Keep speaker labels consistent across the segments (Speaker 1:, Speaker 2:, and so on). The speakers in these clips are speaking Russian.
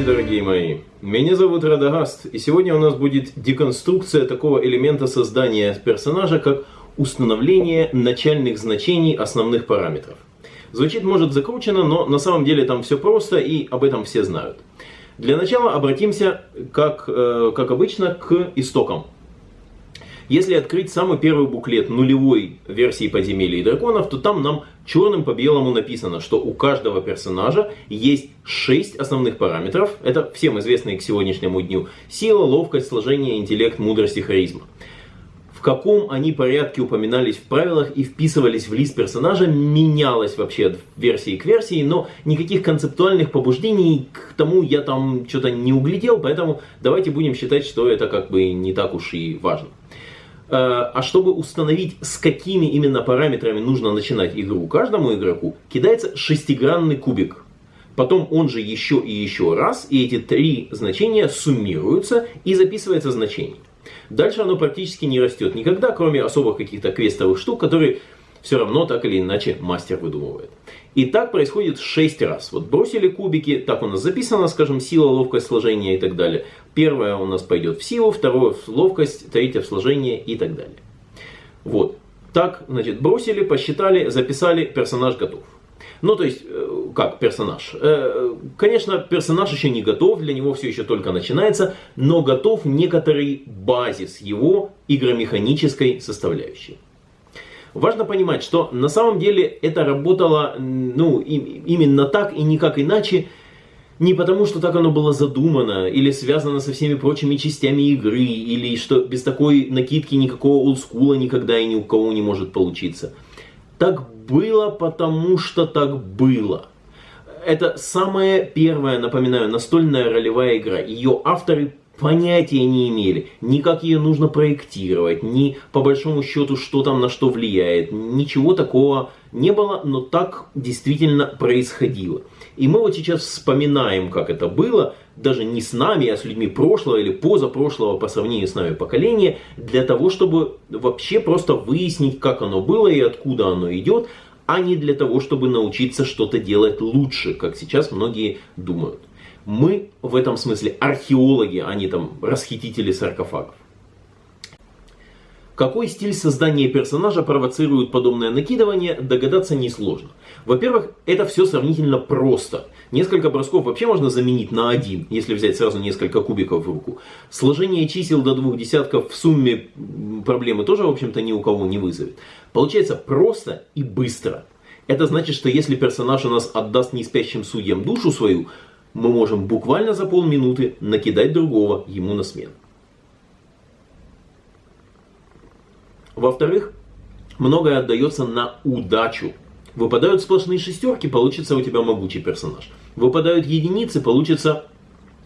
Speaker 1: Здравствуйте, дорогие мои! Меня зовут Радагаст, и сегодня у нас будет деконструкция такого элемента создания персонажа, как установление начальных значений основных параметров. Звучит, может, закручено, но на самом деле там все просто, и об этом все знают. Для начала обратимся, как, э, как обычно, к истокам. Если открыть самый первый буклет нулевой версии подземелья и драконов, то там нам черным по белому написано, что у каждого персонажа есть 6 основных параметров. Это всем известные к сегодняшнему дню. Сила, ловкость, сложение, интеллект, мудрость и харизма. В каком они порядке упоминались в правилах и вписывались в лист персонажа, менялось вообще от версии к версии, но никаких концептуальных побуждений к тому я там что-то не углядел, поэтому давайте будем считать, что это как бы не так уж и важно. Э, а чтобы установить, с какими именно параметрами нужно начинать игру каждому игроку, кидается шестигранный кубик. Потом он же еще и еще раз, и эти три значения суммируются и записывается значение. Дальше оно практически не растет никогда, кроме особых каких-то квестовых штук, которые все равно так или иначе мастер выдумывает. И так происходит 6 раз. Вот бросили кубики, так у нас записано, скажем, сила, ловкость, сложение и так далее. Первое у нас пойдет в силу, второе в ловкость, третье в сложение и так далее. Вот. Так, значит, бросили, посчитали, записали, персонаж готов. Ну, то есть, э, как персонаж? Э, конечно, персонаж еще не готов, для него все еще только начинается, но готов некоторый базис его игромеханической составляющей. Важно понимать, что на самом деле это работало ну, именно так и никак иначе, не потому, что так оно было задумано, или связано со всеми прочими частями игры, или что без такой накидки никакого олдскула никогда и ни у кого не может получиться. Так было, потому что так было. Это самая первая, напоминаю, настольная ролевая игра. Ее авторы понятия не имели, ни как ее нужно проектировать, ни по большому счету, что там на что влияет. Ничего такого не было, но так действительно происходило. И мы вот сейчас вспоминаем, как это было, даже не с нами, а с людьми прошлого или позапрошлого по сравнению с нами поколения, для того, чтобы вообще просто выяснить, как оно было и откуда оно идет, а не для того, чтобы научиться что-то делать лучше, как сейчас многие думают. Мы в этом смысле археологи, а не там расхитители саркофагов. Какой стиль создания персонажа провоцирует подобное накидывание, догадаться несложно. Во-первых, это все сравнительно просто. Несколько бросков вообще можно заменить на один, если взять сразу несколько кубиков в руку. Сложение чисел до двух десятков в сумме проблемы тоже, в общем-то, ни у кого не вызовет. Получается просто и быстро. Это значит, что если персонаж у нас отдаст неспящим судьям душу свою, мы можем буквально за полминуты накидать другого ему на смену. Во-вторых, многое отдается на удачу. Выпадают сплошные шестерки, получится у тебя могучий персонаж. Выпадают единицы, получится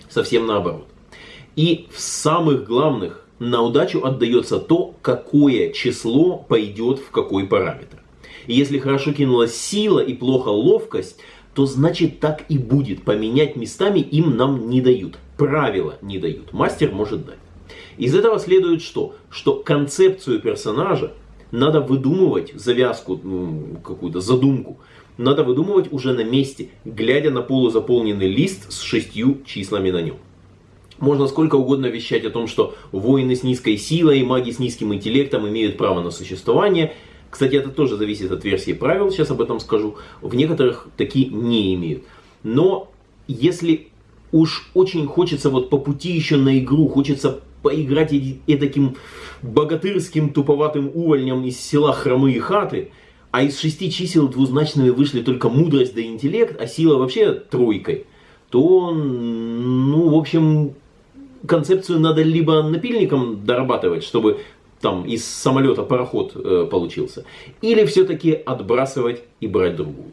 Speaker 1: совсем наоборот. И в самых главных на удачу отдается то, какое число пойдет в какой параметр. И если хорошо кинулась сила и плохо ловкость, то значит так и будет. Поменять местами им нам не дают. Правила не дают. Мастер может дать. Из этого следует что? Что концепцию персонажа надо выдумывать, завязку, ну, какую-то задумку, надо выдумывать уже на месте, глядя на полузаполненный лист с шестью числами на нем. Можно сколько угодно вещать о том, что воины с низкой силой и маги с низким интеллектом имеют право на существование. Кстати, это тоже зависит от версии правил, сейчас об этом скажу. В некоторых такие не имеют. Но если уж очень хочется вот по пути еще на игру, хочется поиграть и, таким богатырским туповатым увольнем из села Хромые Хаты, а из шести чисел двузначными вышли только мудрость да интеллект, а сила вообще тройкой, то, ну, в общем, концепцию надо либо напильником дорабатывать, чтобы там из самолета пароход э, получился, или все-таки отбрасывать и брать другую.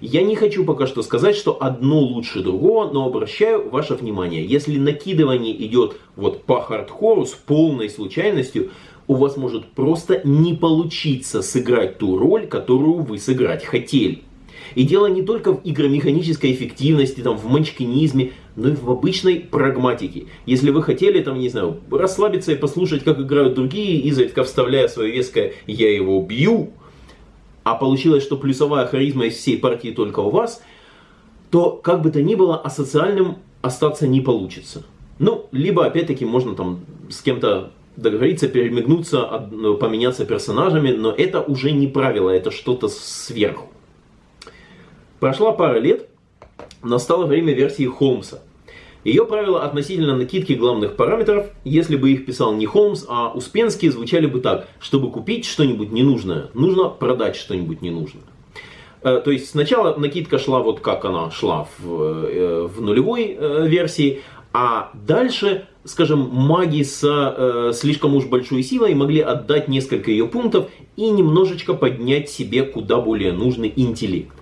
Speaker 1: Я не хочу пока что сказать, что одно лучше другого, но обращаю ваше внимание, если накидывание идет вот по хардкору с полной случайностью, у вас может просто не получиться сыграть ту роль, которую вы сыграть хотели. И дело не только в игромеханической эффективности, там, в манчкинизме, но и в обычной прагматике. Если вы хотели, там, не знаю, расслабиться и послушать, как играют другие, изредка вставляя свое веское «я его бью», а получилось, что плюсовая харизма из всей партии только у вас, то как бы то ни было, асоциальным остаться не получится. Ну, либо опять-таки можно там с кем-то договориться, перемигнуться, ну, поменяться персонажами, но это уже не правило, это что-то сверху. Прошла пара лет, настало время версии Холмса. Ее правила относительно накидки главных параметров, если бы их писал не Холмс, а Успенский, звучали бы так. Чтобы купить что-нибудь ненужное, нужно продать что-нибудь ненужное. Э, то есть сначала накидка шла вот как она шла в, э, в нулевой э, версии, а дальше, скажем, маги с э, слишком уж большой силой могли отдать несколько ее пунктов и немножечко поднять себе куда более нужный интеллект.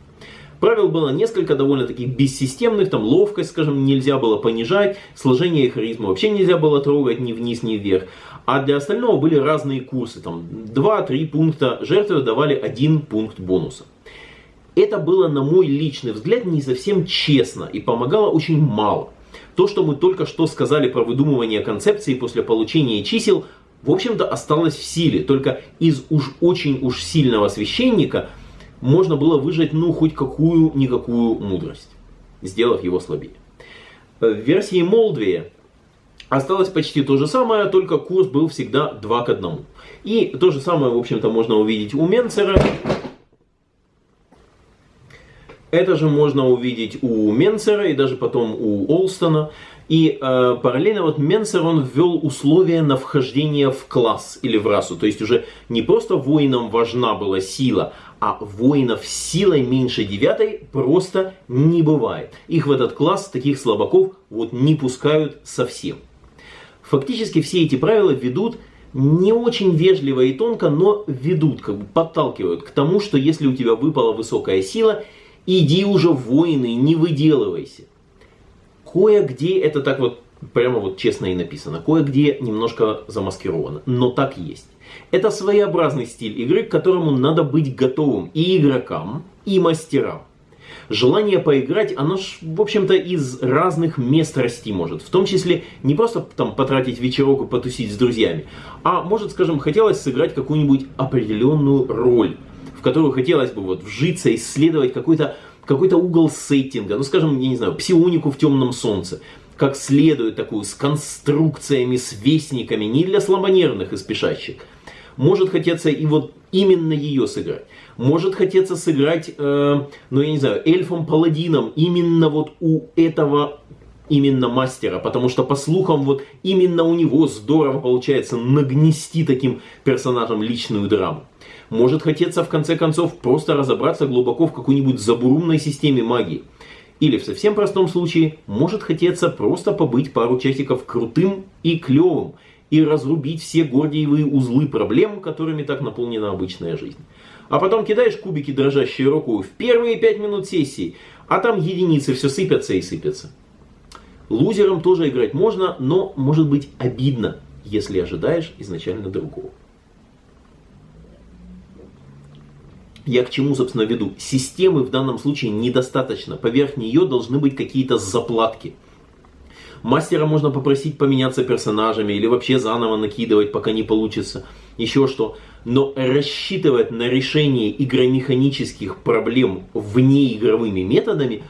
Speaker 1: Правил было несколько довольно таких бессистемных, там ловкость, скажем, нельзя было понижать, сложение и харизму вообще нельзя было трогать ни вниз, ни вверх. А для остального были разные курсы, там 2-3 пункта жертвы давали один пункт бонуса. Это было, на мой личный взгляд, не совсем честно и помогало очень мало. То, что мы только что сказали про выдумывание концепции после получения чисел, в общем-то осталось в силе. Только из уж очень уж сильного священника можно было выжать ну хоть какую-никакую мудрость, сделав его слабее. В версии Молдвея осталось почти то же самое, только курс был всегда 2 к 1. И то же самое, в общем-то, можно увидеть у Менцера это же можно увидеть у Менцера и даже потом у Олстона. И э, параллельно вот Менцер он ввел условия на вхождение в класс или в расу. То есть уже не просто воинам важна была сила, а воинов силой меньше девятой просто не бывает. Их в этот класс, таких слабаков, вот не пускают совсем. Фактически все эти правила ведут не очень вежливо и тонко, но ведут, как бы подталкивают к тому, что если у тебя выпала высокая сила, Иди уже в войны, не выделывайся. Кое-где это так вот, прямо вот честно и написано. Кое-где немножко замаскировано, но так есть. Это своеобразный стиль игры, к которому надо быть готовым и игрокам, и мастерам. Желание поиграть, оно ж, в общем-то, из разных мест расти может. В том числе не просто там потратить вечерок и потусить с друзьями, а может, скажем, хотелось сыграть какую-нибудь определенную роль в которую хотелось бы вот вжиться, исследовать какой-то какой-то угол сеттинга, ну скажем, я не знаю, псионику в темном солнце, как следует такую, с конструкциями, с вестниками, не для слабонервных и спешащих. Может хотеться и вот именно ее сыграть. Может хотеться сыграть, э, ну я не знаю, эльфом-паладином именно вот у этого именно мастера, потому что по слухам вот именно у него здорово получается нагнести таким персонажам личную драму. Может хотеться в конце концов просто разобраться глубоко в какой-нибудь забурумной системе магии. Или в совсем простом случае, может хотеться просто побыть пару часиков крутым и клевым и разрубить все гордиевые узлы проблем, которыми так наполнена обычная жизнь. А потом кидаешь кубики дрожащей рукой в первые пять минут сессии, а там единицы все сыпятся и сыпятся. Лузером тоже играть можно, но может быть обидно, если ожидаешь изначально другого. Я к чему, собственно, веду? Системы в данном случае недостаточно. Поверх нее должны быть какие-то заплатки. Мастера можно попросить поменяться персонажами или вообще заново накидывать, пока не получится. Еще что. Но рассчитывать на решение игромеханических проблем внеигровыми методами,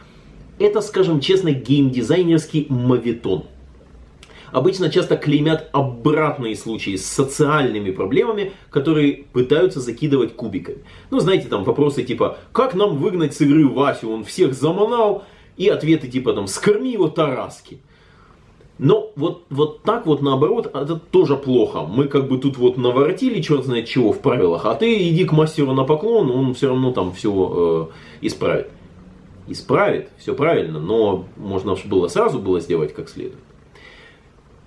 Speaker 1: это, скажем честно, геймдизайнерский мавитон обычно часто клеймят обратные случаи с социальными проблемами, которые пытаются закидывать кубиками. Ну, знаете, там вопросы типа, как нам выгнать с игры Васю, он всех заманал, и ответы типа там, скорми его Тараски. Но вот, вот так вот наоборот, это тоже плохо. Мы как бы тут вот наворотили черт знает чего в правилах, а ты иди к мастеру на поклон, он все равно там все э, исправит. Исправит, все правильно, но можно было сразу было сделать как следует.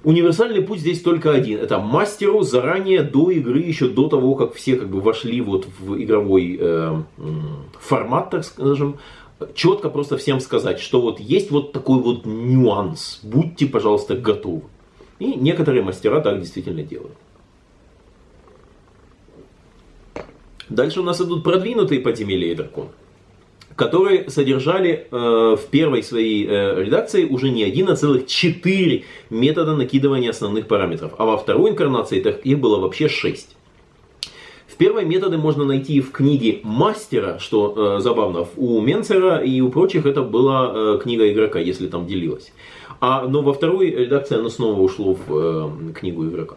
Speaker 1: Универсальный путь здесь только один. Это мастеру заранее до игры, еще до того, как все как бы вошли вот в игровой э, формат, так скажем, четко просто всем сказать, что вот есть вот такой вот нюанс. Будьте, пожалуйста, готовы. И некоторые мастера так действительно делают. Дальше у нас идут продвинутые подземелья и драконы которые содержали э, в первой своей э, редакции уже не один, а целых четыре метода накидывания основных параметров. А во второй инкарнации их было вообще шесть. В первые методы можно найти в книге мастера, что э, забавно, у Менцера и у прочих это была э, книга игрока, если там делилась. А, но во второй редакции оно снова ушло в э, книгу игрока.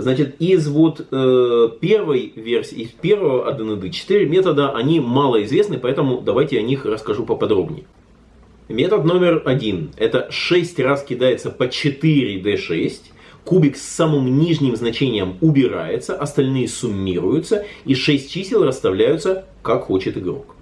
Speaker 1: Значит, из вот э, первой версии, из первого ADND 4 метода, они мало известны, поэтому давайте о них расскажу поподробнее. Метод номер один. Это 6 раз кидается по 4d6. Кубик с самым нижним значением убирается, остальные суммируются, и 6 чисел расставляются, как хочет игрок.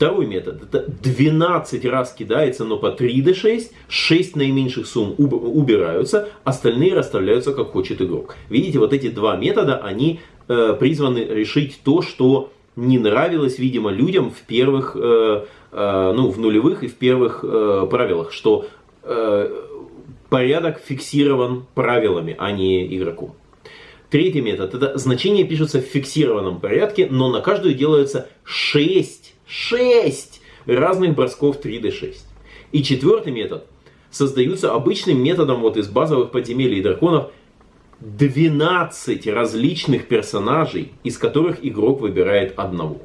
Speaker 1: Второй метод. Это 12 раз кидается, но по 3d6. 6 наименьших сумм убираются, остальные расставляются, как хочет игрок. Видите, вот эти два метода, они э, призваны решить то, что не нравилось, видимо, людям в первых, э, э, ну, в нулевых и в первых э, правилах, что э, порядок фиксирован правилами, а не игроком. Третий метод. Это значения пишутся в фиксированном порядке, но на каждую делается 6, 6 разных бросков 3D6. И четвертый метод. Создаются обычным методом вот из базовых подземелий и драконов 12 различных персонажей, из которых игрок выбирает одного.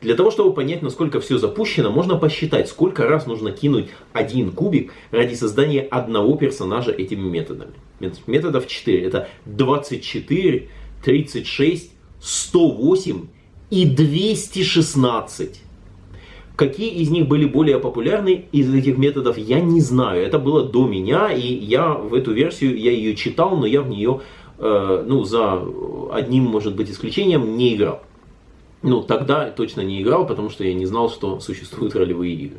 Speaker 1: Для того, чтобы понять, насколько все запущено, можно посчитать, сколько раз нужно кинуть один кубик ради создания одного персонажа этими методами. Методов 4. Это 24, 36, 108 и 216. Какие из них были более популярны из этих методов, я не знаю. Это было до меня, и я в эту версию, я ее читал, но я в нее, э, ну, за одним, может быть, исключением не играл. Ну, тогда точно не играл, потому что я не знал, что существуют ролевые игры.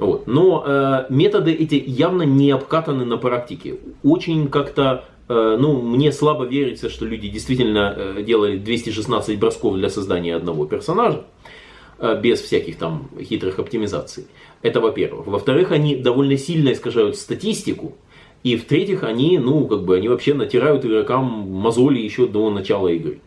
Speaker 1: Вот. Но э, методы эти явно не обкатаны на практике. Очень как-то, ну, мне слабо верится, что люди действительно э, делали 216 бросков для создания одного персонажа, э, без всяких там хитрых оптимизаций. Это во-первых. Во-вторых, они довольно сильно искажают статистику. И в-третьих, они, ну, как бы, они вообще натирают игрокам мозоли еще до начала игры.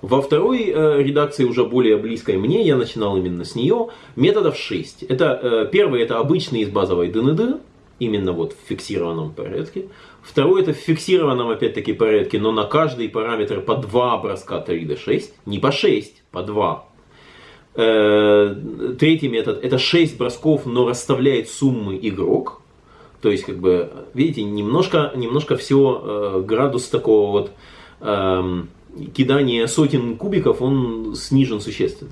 Speaker 1: Во второй э, редакции, уже более близкой мне, я начинал именно с нее, методов 6. Это, э, первый это обычный из базовой ДНД, именно вот в фиксированном порядке. Второй это в фиксированном опять-таки порядке, но на каждый параметр по 2 броска 3D6, не по 6, по 2. Э, третий метод это 6 бросков, но расставляет суммы игрок. То есть, как бы, видите, немножко, немножко все э, градус такого вот... Э, кидания сотен кубиков, он снижен существенно.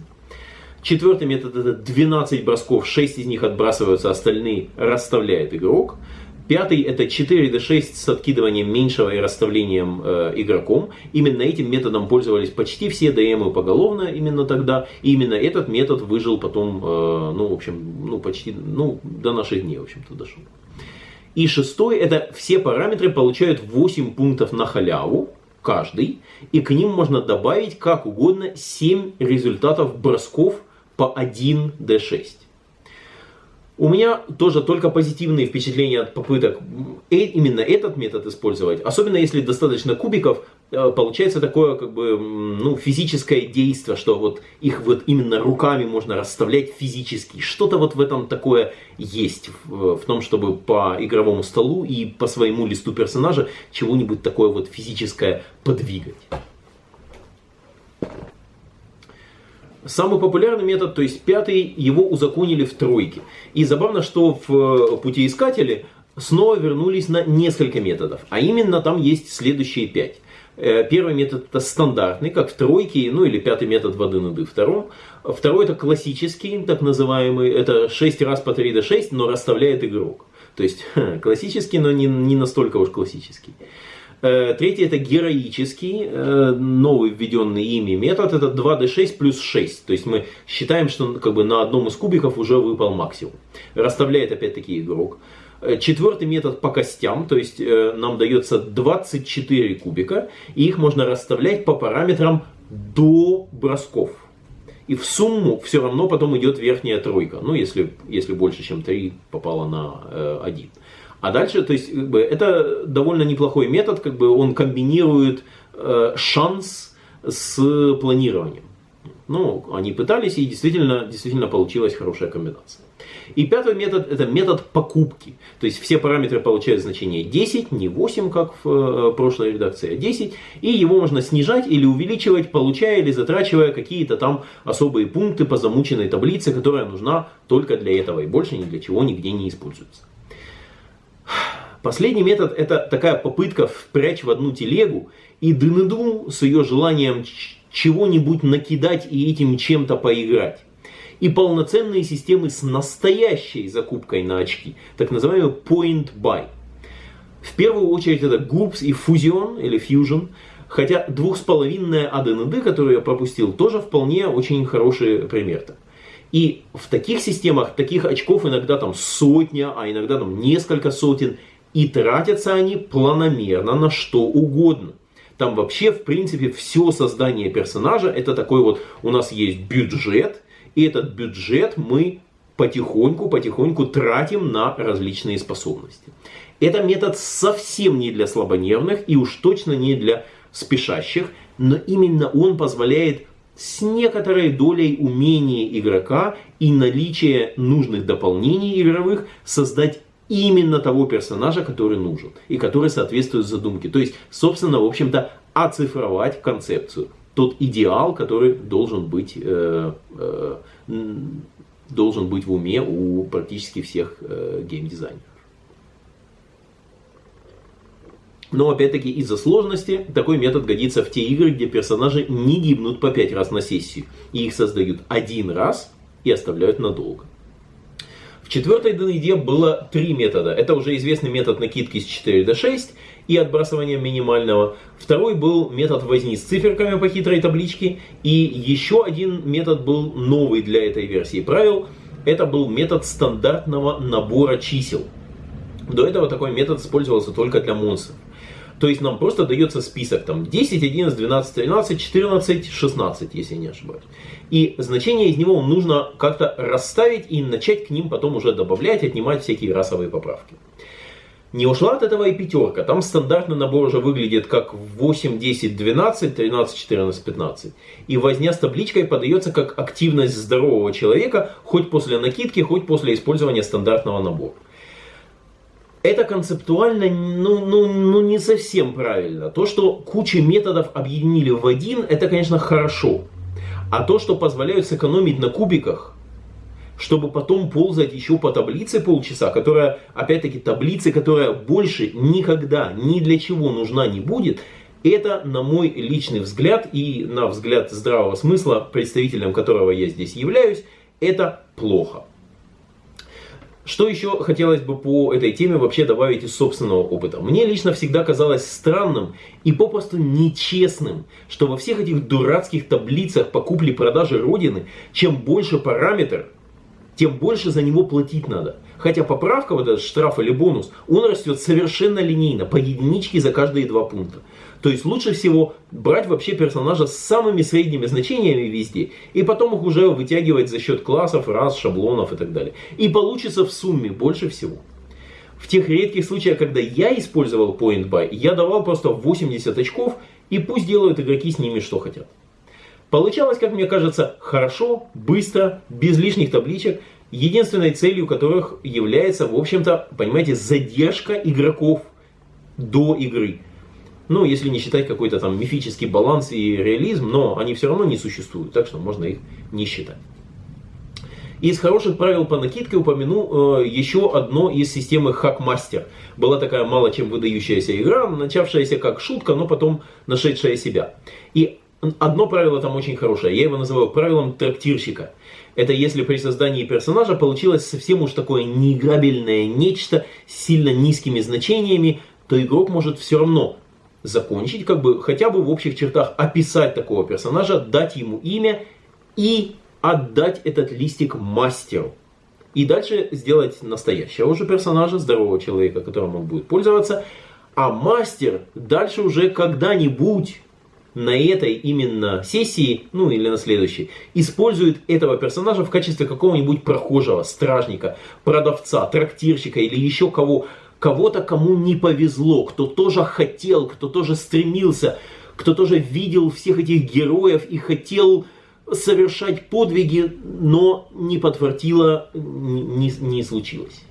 Speaker 1: Четвертый метод это 12 бросков, 6 из них отбрасываются, остальные расставляет игрок. Пятый это 4d6 с откидыванием меньшего и расставлением э, игроком. Именно этим методом пользовались почти все ДМы поголовно именно тогда. И именно этот метод выжил потом, э, ну, в общем, ну, почти, ну, до наших дней, в общем-то, дошел. И шестой это все параметры получают 8 пунктов на халяву каждый, и к ним можно добавить как угодно 7 результатов бросков по 1d6. У меня тоже только позитивные впечатления от попыток э, именно этот метод использовать. Особенно если достаточно кубиков, э, получается такое как бы ну, физическое действие, что вот их вот именно руками можно расставлять физически. Что-то вот в этом такое есть, в, в том, чтобы по игровому столу и по своему листу персонажа чего-нибудь такое вот физическое подвигать. Самый популярный метод, то есть пятый, его узаконили в тройке. И забавно, что в э, путеискателе снова вернулись на несколько методов. А именно там есть следующие пять. Э, первый метод это стандартный, как в тройке, ну или пятый метод в 1 d втором. Второй это классический, так называемый, это 6 раз по 3 d 6, но расставляет игрок. То есть классический, но не, не настолько уж классический. Э, третий это героический, э, новый введенный ими метод, это 2d6 плюс 6. То есть мы считаем, что как бы на одном из кубиков уже выпал максимум. Расставляет опять-таки игрок. Э, четвертый метод по костям, то есть нам дается 24 кубика, и их можно расставлять по параметрам до бросков. И в сумму все равно потом идет верхняя тройка. Ну, если, если больше, чем 3 попало на э, 1. А дальше, то есть, как бы, это довольно неплохой метод, как бы он комбинирует э, шанс с планированием. Но они пытались, и действительно, действительно получилась хорошая комбинация. И пятый метод это метод покупки. То есть все параметры получают значение 10, не 8, как в э, прошлой редакции, а 10. И его можно снижать или увеличивать, получая или затрачивая какие-то там особые пункты по замученной таблице, которая нужна только для этого и больше ни для чего нигде не используется. Последний метод это такая попытка впрячь в одну телегу и дынеду с ее желанием чего-нибудь накидать и этим чем-то поиграть и полноценные системы с настоящей закупкой на очки, так называемый point buy. В первую очередь это GURPS и Fusion или Fusion, хотя двухсполовинная ADND, которую я пропустил, тоже вполне очень хороший пример. -то. И в таких системах таких очков иногда там сотня, а иногда там несколько сотен, и тратятся они планомерно на что угодно. Там вообще, в принципе, все создание персонажа, это такой вот, у нас есть бюджет, и этот бюджет мы потихоньку-потихоньку тратим на различные способности. Это метод совсем не для слабонервных и уж точно не для спешащих, но именно он позволяет с некоторой долей умения игрока и наличия нужных дополнений игровых создать именно того персонажа, который нужен и который соответствует задумке. То есть, собственно, в общем-то, оцифровать концепцию тот идеал, который должен быть, э, э, должен быть в уме у практически всех э, геймдизайнеров. Но опять-таки из-за сложности такой метод годится в те игры, где персонажи не гибнут по 5 раз на сессию. И их создают один раз и оставляют надолго. В четвертой ДНД было три метода. Это уже известный метод накидки с 4 до 6 и отбрасывания минимального. Второй был метод возни с циферками по хитрой табличке. И еще один метод был новый для этой версии правил. Это был метод стандартного набора чисел. До этого такой метод использовался только для монстров. То есть нам просто дается список там 10, 11, 12, 13, 14, 16, если не ошибаюсь. И значение из него нужно как-то расставить и начать к ним потом уже добавлять, отнимать всякие расовые поправки. Не ушла от этого и пятерка. Там стандартный набор уже выглядит как 8, 10, 12, 13, 14, 15. И возня с табличкой подается как активность здорового человека, хоть после накидки, хоть после использования стандартного набора. Это концептуально ну, ну, ну не совсем правильно. То, что кучу методов объединили в один, это, конечно, хорошо. А то, что позволяют сэкономить на кубиках, чтобы потом ползать еще по таблице полчаса, которая, опять-таки, таблицы, которая больше никогда ни для чего нужна не будет, это, на мой личный взгляд и на взгляд здравого смысла, представителем которого я здесь являюсь, это плохо. Что еще хотелось бы по этой теме вообще добавить из собственного опыта? Мне лично всегда казалось странным и попросту нечестным, что во всех этих дурацких таблицах по купле-продаже Родины, чем больше параметр, тем больше за него платить надо. Хотя поправка, вот этот штраф или бонус, он растет совершенно линейно, по единичке за каждые два пункта. То есть лучше всего брать вообще персонажа с самыми средними значениями везде, и потом их уже вытягивать за счет классов, рас, шаблонов и так далее. И получится в сумме больше всего. В тех редких случаях, когда я использовал Point Buy, я давал просто 80 очков, и пусть делают игроки с ними что хотят. Получалось, как мне кажется, хорошо, быстро, без лишних табличек, единственной целью которых является, в общем-то, понимаете, задержка игроков до игры. Ну, если не считать какой-то там мифический баланс и реализм, но они все равно не существуют, так что можно их не считать. Из хороших правил по накидке упомяну э, еще одно из системы Hackmaster. Была такая мало чем выдающаяся игра, начавшаяся как шутка, но потом нашедшая себя. И одно правило там очень хорошее, я его называю правилом трактирщика. Это если при создании персонажа получилось совсем уж такое неиграбельное нечто с сильно низкими значениями, то игрок может все равно закончить, как бы хотя бы в общих чертах описать такого персонажа, дать ему имя и отдать этот листик мастеру. И дальше сделать настоящего уже персонажа, здорового человека, которым он будет пользоваться. А мастер дальше уже когда-нибудь на этой именно сессии, ну или на следующей, использует этого персонажа в качестве какого-нибудь прохожего, стражника, продавца, трактирщика или еще кого, кого-то, кому не повезло, кто тоже хотел, кто тоже стремился, кто тоже видел всех этих героев и хотел совершать подвиги, но не подфартило, не, не случилось.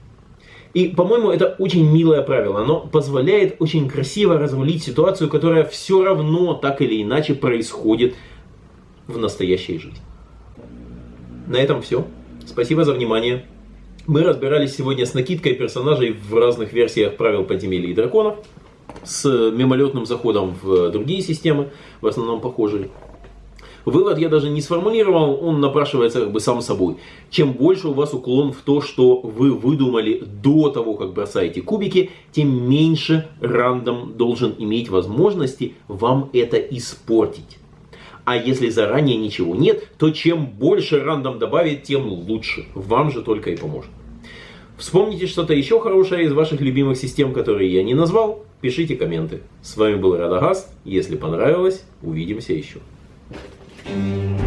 Speaker 1: И, по-моему, это очень милое правило. Оно позволяет очень красиво развалить ситуацию, которая все равно так или иначе происходит в настоящей жизни. На этом все. Спасибо за внимание. Мы разбирались сегодня с накидкой персонажей в разных версиях правил подземелья и драконов, с мимолетным заходом в другие системы, в основном похожие. Вывод я даже не сформулировал, он напрашивается как бы сам собой. Чем больше у вас уклон в то, что вы выдумали до того, как бросаете кубики, тем меньше рандом должен иметь возможности вам это испортить. А если заранее ничего нет, то чем больше рандом добавить, тем лучше. Вам же только и поможет. Вспомните что-то еще хорошее из ваших любимых систем, которые я не назвал, пишите комменты. С вами был Радагаст. Если понравилось, увидимся еще. Thank you.